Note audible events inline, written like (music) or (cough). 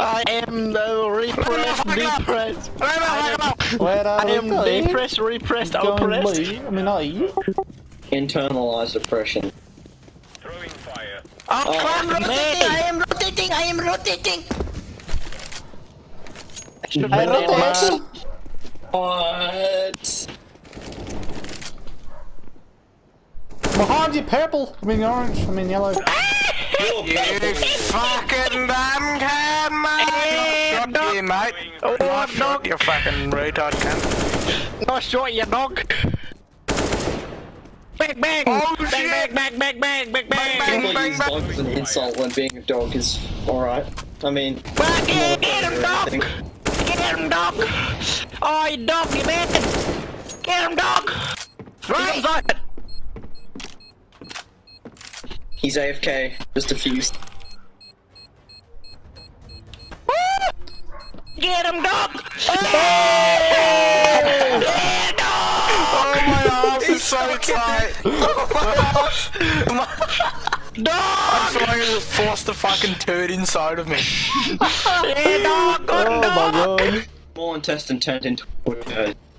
I am the repressed, depressed. I am, Where are I am going? depressed, repressed, Going oppressed. leave? I mean, leave. Internalized oppression. Throwing fire. Oh, Oh, I'm rotating, I am rotating, I am rotating. I be dead, rotate. man. What? Behind you, purple. I mean, orange. I mean, yellow. (laughs) You fucking damn can, mate! Shot dog. you, mate. Oh, Nice shot, you fucking retard cunt. Nice shot, you dog. Bang, bang. Oh, bang, bang, bang, bang, bang, bang, Bang, bang. People use dog as an insult when being a dog is alright. I mean, Well, get, get him, dog. Get him, dog. Oh, you dog, you man. Get him, dog. Right. He's AFK, just defused. Get him, dog. Oh, my arms is so tight. Dog. I feel like I just forced the fucking turd inside of me. Yeah, dog. Good Oh dog. my god. Small intestine turned into a turd.